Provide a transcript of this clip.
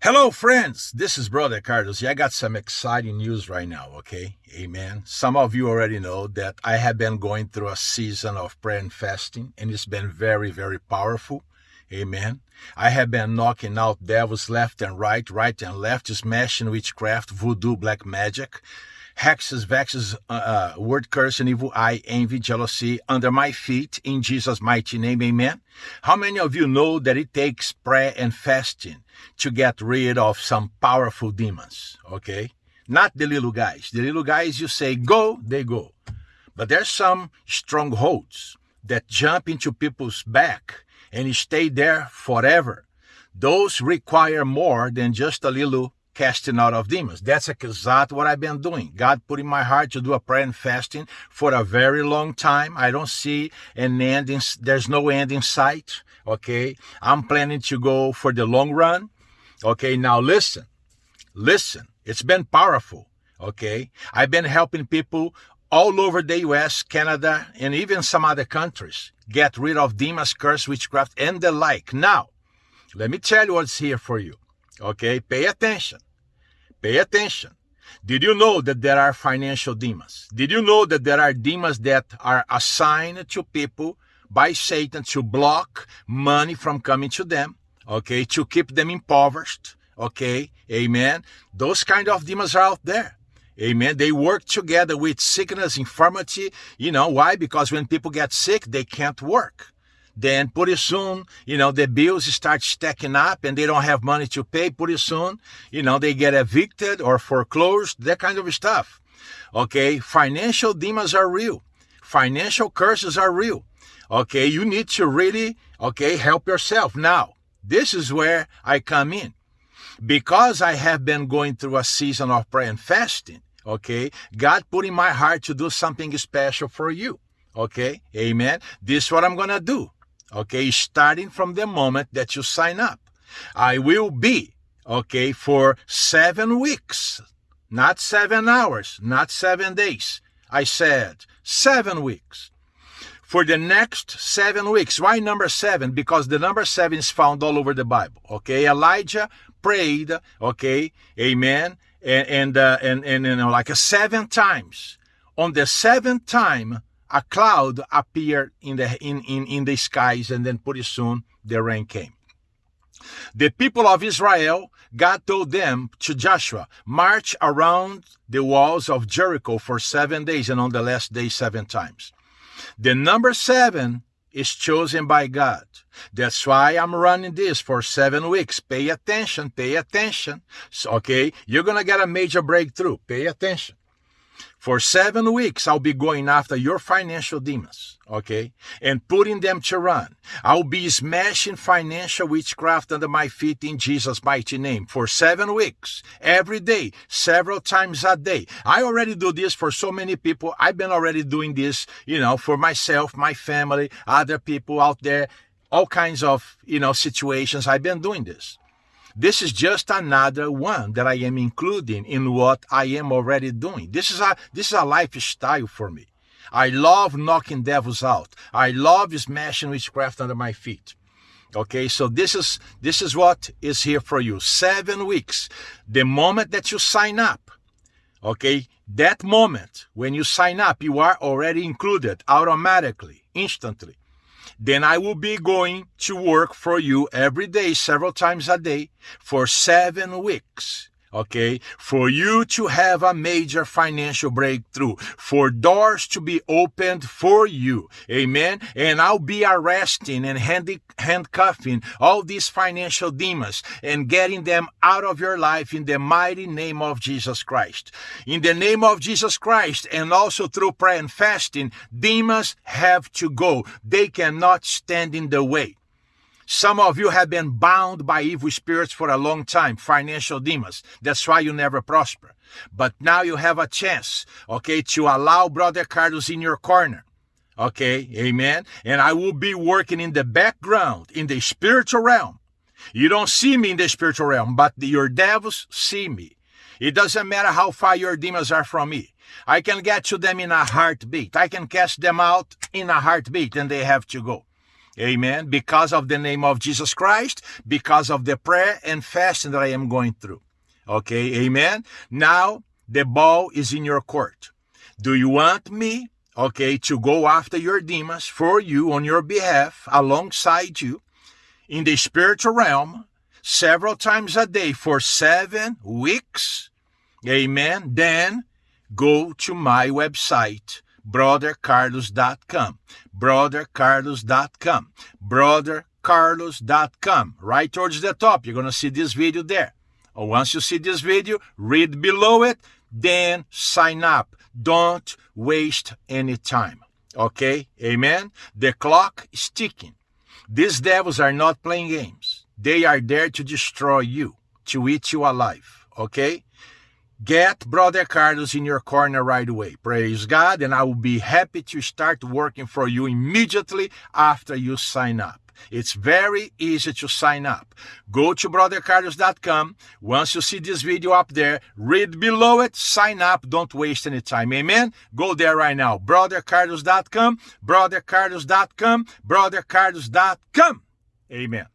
Hello, friends. This is Brother Carlos. I got some exciting news right now, okay? Amen. Some of you already know that I have been going through a season of prayer and fasting, and it's been very, very powerful. Amen. I have been knocking out devils left and right, right and left, smashing witchcraft, voodoo, black magic hexes, vexes, uh, uh, word curse, and evil eye, envy, jealousy under my feet in Jesus' mighty name. Amen. How many of you know that it takes prayer and fasting to get rid of some powerful demons? Okay. Not the little guys. The little guys, you say go, they go. But there's some strongholds that jump into people's back and stay there forever. Those require more than just a little casting out of demons. That's exactly what I've been doing. God put in my heart to do a prayer and fasting for a very long time. I don't see an end in, there's no end in sight. Okay. I'm planning to go for the long run. Okay. Now listen, listen. It's been powerful. Okay. I've been helping people all over the US, Canada, and even some other countries get rid of demons, curse, witchcraft, and the like. Now, let me tell you what's here for you. Okay, pay attention. Pay attention. Did you know that there are financial demons? Did you know that there are demons that are assigned to people by Satan to block money from coming to them? Okay, to keep them impoverished. Okay, amen. Those kind of demons are out there. Amen. They work together with sickness, infirmity. You know why? Because when people get sick, they can't work. Then pretty soon, you know, the bills start stacking up and they don't have money to pay. Pretty soon, you know, they get evicted or foreclosed, that kind of stuff. Okay. Financial demons are real. Financial curses are real. Okay. You need to really, okay, help yourself. Now, this is where I come in. Because I have been going through a season of prayer and fasting, okay, God put in my heart to do something special for you. Okay, amen. This is what I'm gonna do okay, starting from the moment that you sign up. I will be, okay, for seven weeks, not seven hours, not seven days. I said seven weeks. For the next seven weeks. Why number seven? Because the number seven is found all over the Bible. Okay, Elijah prayed. Okay, Amen. And and uh, and, and you know like seven times. On the seventh time, a cloud appeared in the in, in, in the skies and then pretty soon the rain came. The people of israel god told them to joshua march around the walls of jericho for seven days and on the last day seven times. The number seven is chosen by god. That's why i'm running this for seven weeks. Pay attention pay attention. Okay you're gonna get a major breakthrough. Pay attention for seven weeks, I'll be going after your financial demons, okay? And putting them to run. I'll be smashing financial witchcraft under my feet in Jesus' mighty name for seven weeks, every day, several times a day. I already do this for so many people. I've been already doing this, you know, for myself, my family, other people out there, all kinds of, you know, situations. I've been doing this. This is just another one that I am including in what I am already doing. This is a this is a lifestyle for me. I love knocking devils out. I love smashing witchcraft under my feet. Okay, so this is this is what is here for you. Seven weeks. The moment that you sign up, okay, that moment when you sign up, you are already included automatically, instantly then I will be going to work for you every day, several times a day, for seven weeks okay, for you to have a major financial breakthrough, for doors to be opened for you. Amen. And I'll be arresting and handcuffing all these financial demons and getting them out of your life in the mighty name of Jesus Christ. In the name of Jesus Christ and also through prayer and fasting, demons have to go. They cannot stand in the way. Some of you have been bound by evil spirits for a long time, financial demons. That's why you never prosper. But now you have a chance, okay, to allow Brother Carlos in your corner. Okay, amen. And I will be working in the background, in the spiritual realm. You don't see me in the spiritual realm, but your devils see me. It doesn't matter how far your demons are from me. I can get to them in a heartbeat. I can cast them out in a heartbeat and they have to go. Amen. Because of the name of Jesus Christ, because of the prayer and fasting that I am going through. Okay. Amen. Now the ball is in your court. Do you want me, okay, to go after your demons for you on your behalf, alongside you, in the spiritual realm, several times a day for seven weeks? Amen. Then go to my website, brothercarlos.com. Brothercarlos.com. Brothercarlos.com. Right towards the top, you're going to see this video there. Uh, once you see this video, read below it, then sign up. Don't waste any time. Okay? Amen? The clock is ticking. These devils are not playing games. They are there to destroy you, to eat you alive. Okay? Get Brother Carlos in your corner right away. Praise God. And I will be happy to start working for you immediately after you sign up. It's very easy to sign up. Go to brothercarlos.com. Once you see this video up there, read below it, sign up. Don't waste any time. Amen. Go there right now. brothercarlos.com, brothercarlos.com, brothercarlos.com. Amen.